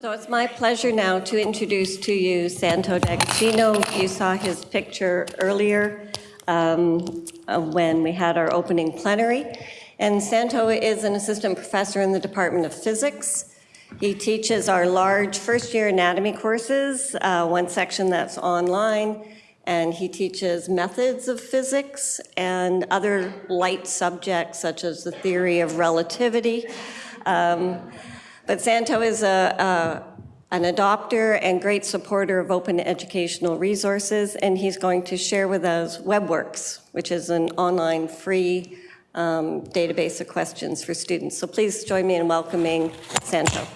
So it's my pleasure now to introduce to you Santo D'Agostino. You saw his picture earlier um, when we had our opening plenary. And Santo is an assistant professor in the Department of Physics. He teaches our large first-year anatomy courses, uh, one section that's online, and he teaches methods of physics and other light subjects such as the theory of relativity. Um, but Santo is a, a, an adopter and great supporter of open educational resources, and he's going to share with us WebWorks, which is an online free um, database of questions for students. So please join me in welcoming Santo.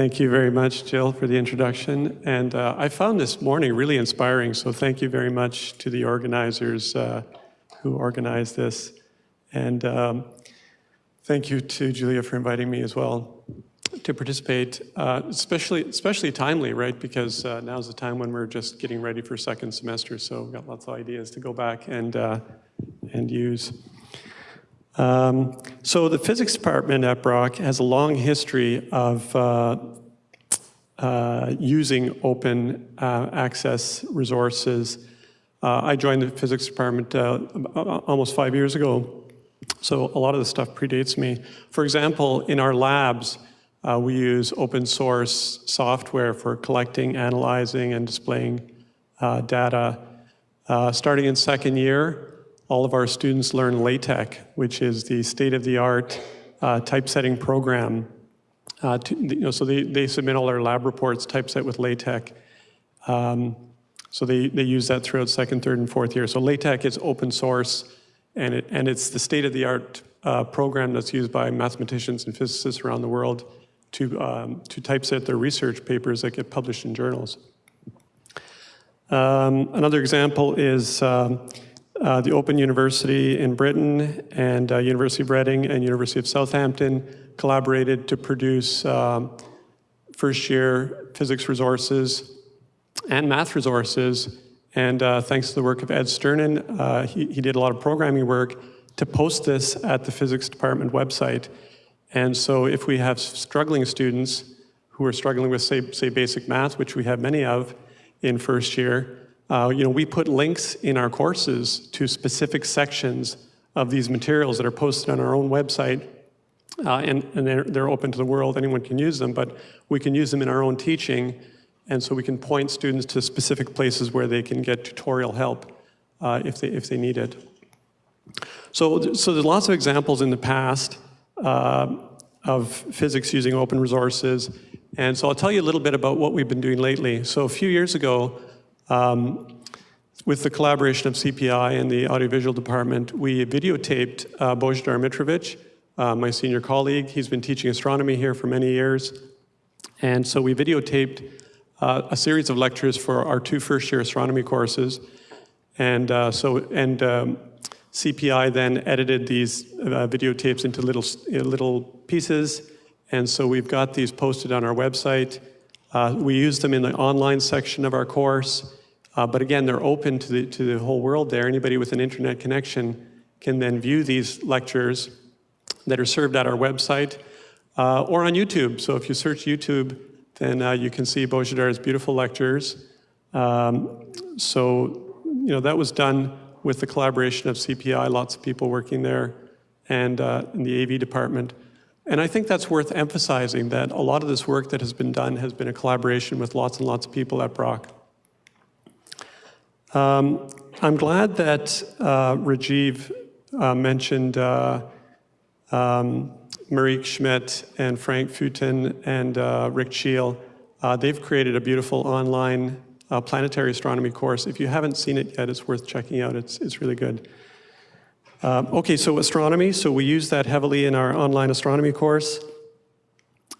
Thank you very much, Jill, for the introduction. And uh, I found this morning really inspiring, so thank you very much to the organizers uh, who organized this. And um, thank you to Julia for inviting me as well to participate, uh, especially, especially timely, right? Because uh, now's the time when we're just getting ready for second semester, so we've got lots of ideas to go back and, uh, and use. Um, so the physics department at Brock has a long history of uh, uh, using open uh, access resources. Uh, I joined the physics department uh, almost five years ago, so a lot of the stuff predates me. For example, in our labs, uh, we use open source software for collecting, analyzing, and displaying data. starting in second year, all of our students learn LaTeX, which is the state-of-the-art uh, typesetting program. Uh, to, you know, so they, they submit all their lab reports typeset with LaTeX. Um, so they, they use that throughout second, third, and fourth year. So LaTeX is open source, and, it, and it's the state-of-the-art uh, program that's used by mathematicians and physicists around the world to, um, to typeset their research papers that get published in journals. Um, another example is um, uh, the Open University in Britain and uh, University of Reading and University of Southampton collaborated to produce um, first year physics resources and math resources. And uh, thanks to the work of Ed Sternin, uh, he, he did a lot of programming work to post this at the physics department website. And so if we have struggling students who are struggling with, say, say basic math, which we have many of in first year, uh, you know, we put links in our courses to specific sections of these materials that are posted on our own website, uh, and, and they're, they're open to the world, anyone can use them, but we can use them in our own teaching, and so we can point students to specific places where they can get tutorial help uh, if, they, if they need it. So, so there's lots of examples in the past uh, of physics using open resources, and so I'll tell you a little bit about what we've been doing lately. So a few years ago, um, with the collaboration of CPI and the audiovisual department, we videotaped uh, Božidar Mitrovic, uh, my senior colleague. He's been teaching astronomy here for many years. And so we videotaped uh, a series of lectures for our two first-year astronomy courses. And uh, so, and um, CPI then edited these uh, videotapes into little, little pieces. And so we've got these posted on our website. Uh, we use them in the online section of our course. Uh, but again, they're open to the, to the whole world there. Anybody with an internet connection can then view these lectures that are served at our website uh, or on YouTube. So if you search YouTube, then uh, you can see Božidar's beautiful lectures. Um, so, you know, that was done with the collaboration of CPI, lots of people working there, and uh, in the AV department. And I think that's worth emphasizing that a lot of this work that has been done has been a collaboration with lots and lots of people at Brock. Um, I'm glad that uh, Rajiv uh, mentioned uh, um, Schmidt and Frank Fueten and uh, Rick Cheel. Uh, they've created a beautiful online uh, planetary astronomy course. If you haven't seen it yet, it's worth checking out. It's, it's really good. Um, okay, so astronomy. So we use that heavily in our online astronomy course.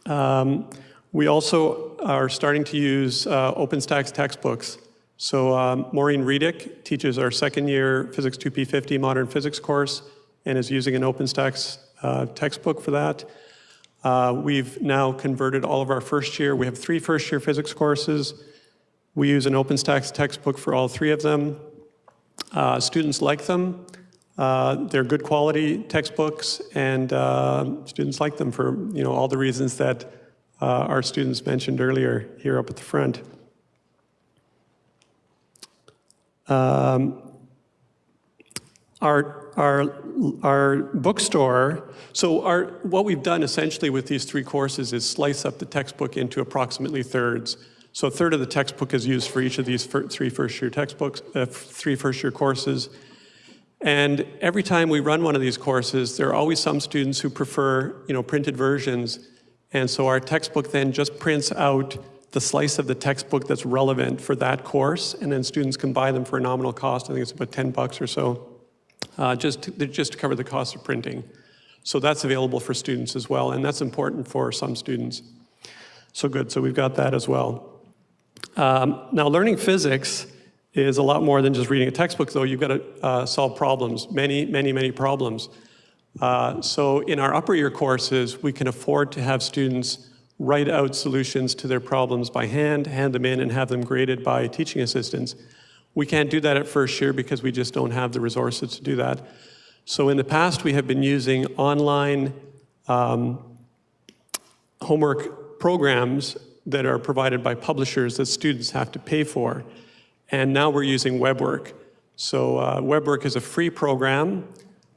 Um, we also are starting to use OpenStax textbooks. So um, Maureen Reedyk teaches our second year Physics 2P50 Modern Physics course and is using an OpenStax uh, textbook for that. Uh, we've now converted all of our first year. We have three first year physics courses We use an OpenStax textbook for all three of them. Uh, Students like them. Uh, They're good quality textbooks, and uh, students like them for, you know, all the reasons that uh, our students mentioned earlier here up at the front. Um, Our, our, our bookstore, so our, what we've done essentially with these three courses is slice up the textbook into approximately thirds. So a third of the textbook is used for each of these fir- three first-year textbooks, uh, three first-year courses. And every time we run one of these courses, there are always some students who prefer, you know, printed versions. And so our textbook then just prints out the slice of the textbook that's relevant for that course, and then students can buy them for a nominal cost. I think it's about 10 bucks or so, uh, just, to, just to cover the cost of printing. So that's available for students as well, and that's important for some students. So good, so we've got that as well. Um, now, learning physics is a lot more than just reading a textbook, though. You've got to uh, solve problems, many, many, many problems. Uh, so in our upper year courses, we can afford to have students write out solutions to their problems by hand, hand them in, and have them graded by teaching assistants. We can't do that at first year because we just don't have the resources to do that. So in the past, we have been using online um, homework programs that are provided by publishers that students have to pay for. And now we're using WebWork. So uh, WebWork is a free program.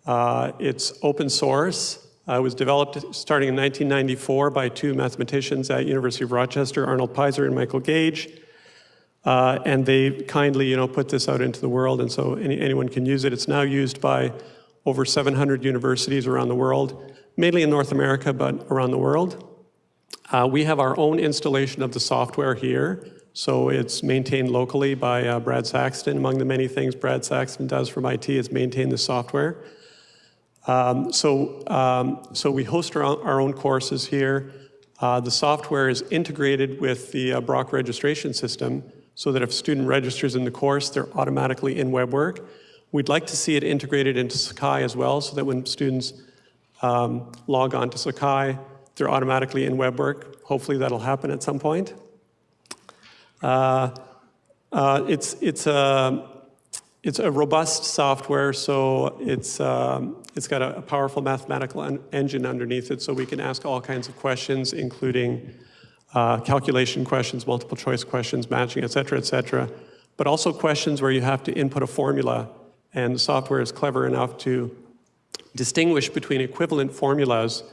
Uh, it's open source. Uh, it was developed starting in 1994 by two mathematicians at University of Rochester, Arnold Pizer and Michael Gage. Uh, and they kindly, you know, put this out into the world, and so any, anyone can use it. It's now used by over 700 universities around the world, mainly in North America, but around the world. Uh, we have our own installation of the software here, so it's maintained locally by uh, Brad Saxton. Among the many things Brad Saxton does from IT is maintain the software. Um, so, um, so we host our, own- our own courses here. Uh, the software is integrated with the uh, Brock registration system so that if a student registers in the course, they're automatically in WebWork. We'd like to see it integrated into Sakai as well so that when students um, log on to Sakai, they're automatically in WebWork. Hopefully that'll happen at some point. Uh, uh, it's, it's, a, it's a robust software, so it's, um, it's got a, a powerful mathematical en- engine underneath it, so we can ask all kinds of questions, including uh, calculation questions, multiple choice questions, matching, et cetera, et cetera, but also questions where you have to input a formula, and the software is clever enough to distinguish between equivalent formulas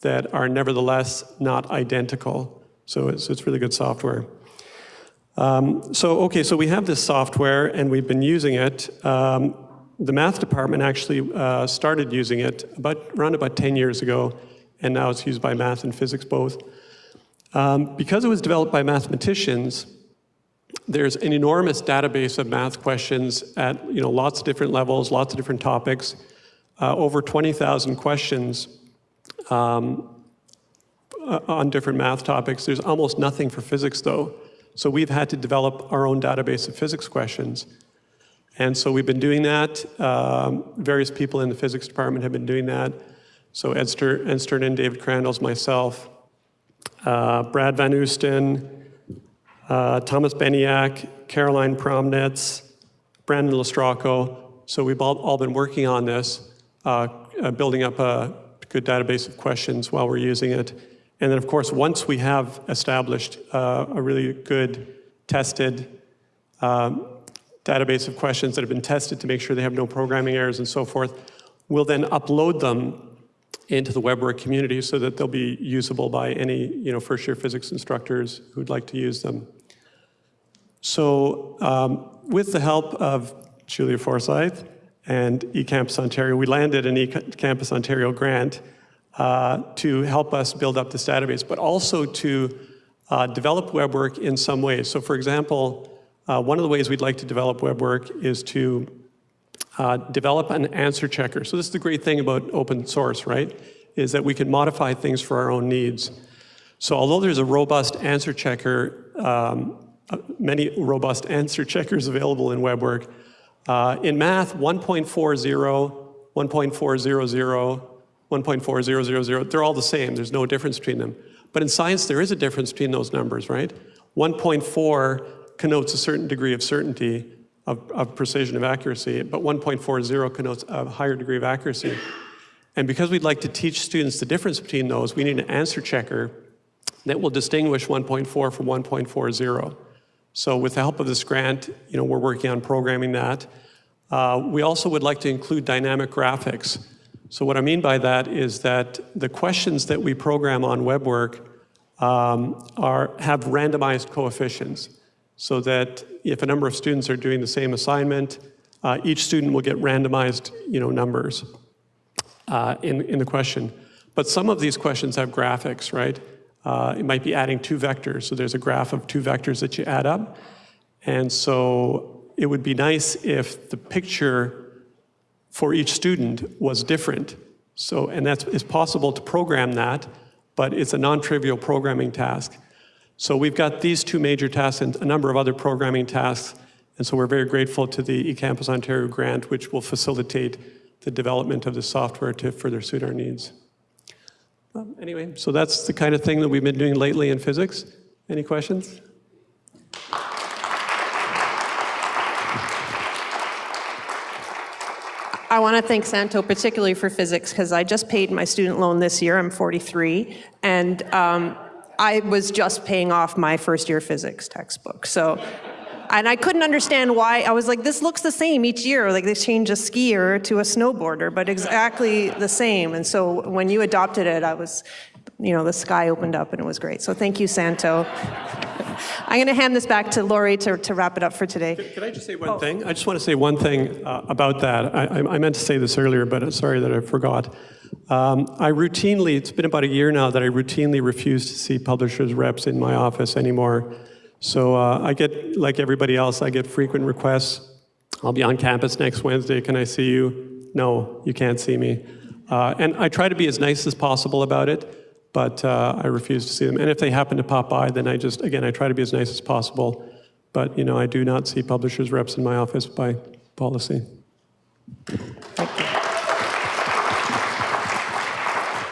that are nevertheless not identical. So it's, it's really good software. Um, so, okay, so we have this software and we've been using it. Um, the math department actually uh, started using it about, around about 10 years ago, and now it's used by math and physics both. Um, because it was developed by mathematicians, there's an enormous database of math questions at you know, lots of different levels, lots of different topics, uh, over 20,000 questions um, uh, on different math topics. There's almost nothing for physics, though. So we've had to develop our own database of physics questions. And so we've been doing that. Um, various people in the physics department have been doing that. So Ed, Ster- Ed Sternin and David Crandles, myself, uh, Brad Van Oosten, uh, Thomas Beniak, Caroline Promnitz, Brandon Lestracco. So we've all, all been working on this, uh, uh, building up a good database of questions while we're using it. And then, of course, once we have established uh, a really good tested um, database of questions that have been tested to make sure they have no programming errors and so forth, we'll then upload them into the WebWork community so that they'll be usable by any you know, first-year physics instructors who'd like to use them. So um, with the help of Julia Forsyth and eCampus Ontario, we landed an eCampus Ontario grant uh, to help us build up this database, but also to uh, develop WebWork in some ways. So for example, uh, one of the ways we'd like to develop WebWork is to uh, develop an answer checker. So this is the great thing about open source, right? Is that we can modify things for our own needs. So although there's a robust answer checker, um, uh, many robust answer checkers available in WebWork, uh, in math, 1.40, 1.400, 1.4000, they're all the same. There's no difference between them. But in science, there is a difference between those numbers, right? 1.4 connotes a certain degree of certainty, of, of precision, of accuracy, but 1.40 connotes a higher degree of accuracy. And because we'd like to teach students the difference between those, we need an answer checker that will distinguish 1.4 from 1.40. So with the help of this grant, you know, we're working on programming that. Uh, we also would like to include dynamic graphics. So what I mean by that is that the questions that we program on WebWork um, are, have randomized coefficients so that if a number of students are doing the same assignment, uh, each student will get randomized you know, numbers uh, in, in the question. But some of these questions have graphics, right? Uh, it might be adding two vectors. So there's a graph of two vectors that you add up. And so it would be nice if the picture for each student was different. So, and that's, it's possible to program that, but it's a non-trivial programming task. So we've got these two major tasks and a number of other programming tasks. And so we're very grateful to the eCampus Ontario grant, which will facilitate the development of the software to further suit our needs. Um, Anyway, so that's the kind of thing that we've been doing lately in physics. Any questions? I want to thank Santo particularly for physics because I just paid my student loan this year. I'm 43, and um, I was just paying off my first year physics textbook. So, and I couldn't understand why. I was like, this looks the same each year. Like they change a skier to a snowboarder, but exactly the same. And so when you adopted it, I was, you know, the sky opened up and it was great. So thank you, Santo. I'm going to hand this back to Lori to, to wrap it up for today. Can I just say one thing? I just want to say one thing uh, about that. I, I I meant to say this earlier, but I'm sorry that I forgot. Um, I routinely, it's been about a year now that I routinely refuse to see publishers' reps in my office anymore. So uh, I get, like everybody else, I get frequent requests. I'll be on campus next Wednesday. Can I see you? No, you can't see me. Uh, and I try to be as nice as possible about it, but uh, I refuse to see them. And if they happen to pop by, then I just, again, I try to be as nice as possible. But, you know, I do not see publishers' reps in my office by policy.